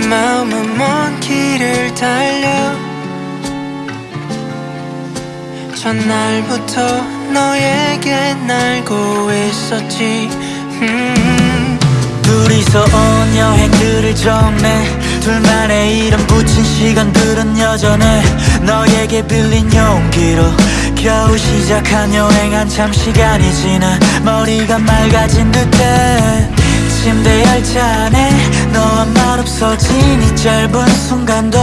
내 마음은 먼 길을 달려. 전날부터 너에게 날고 있었지. 음. 둘이서 온 여행들을 정해. 둘만의 이름 붙인 시간들은 여전해. 너에게 빌린 용기로 겨우 시작한 여행 한참 시간이 지나. 머리가 맑아진 듯해 침대 열차 안에 너와 말 없어진 이 짧은 순간도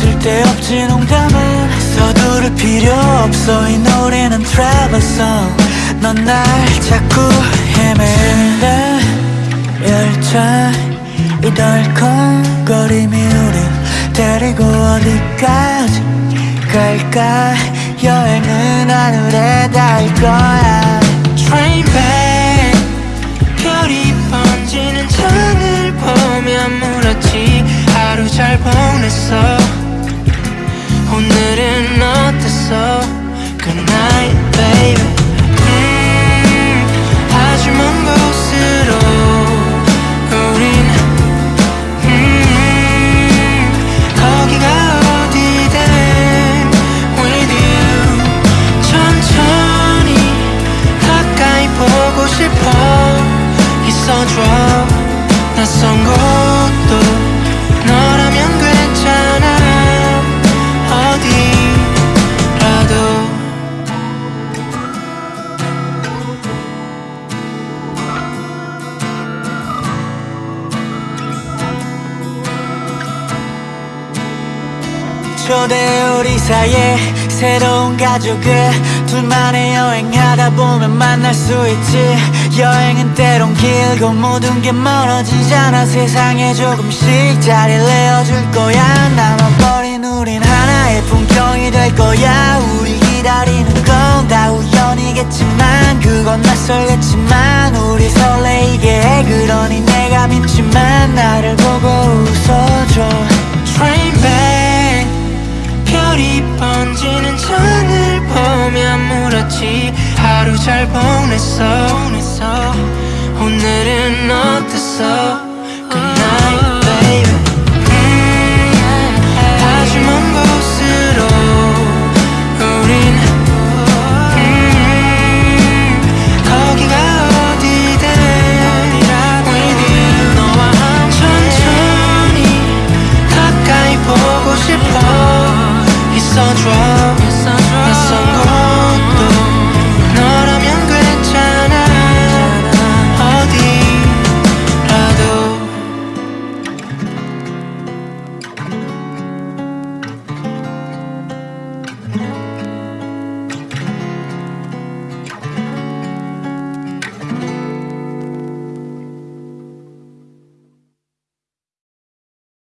쓸데없지 농담은 서두를 필요 없어. 이 노래는 travel song. 넌 날 자꾸 헤매는데 열차 이 덜컹거림이 우릴 데리고 어디까지 갈까? 여행은 하늘에 닿을 거야 잘 보냈어 오늘은 어땠어 Good night baby 초대 우리 사이에 새로운 가족을 둘만의 여행하다 보면 만날 수 있지. 여행은 때론 길고 모든 게 멀어지잖아. 세상에 조금씩 자리를 내어줄 거야. 남아버린 우린 하나의 풍경이 될 거야. 우리 기다리는 건 다 우연이겠지만 그건 낯설겠지만 우리 설레이게 해. 그러니 내가 믿지만 나를 보고 웃어줘 물었지 하루 잘 보냈어. 오늘은 어땠어? Good night 아주 먼 곳으로 우린 음, 거기가 어디든 with 너와 천천히 가까이 보고 싶어. 있어줘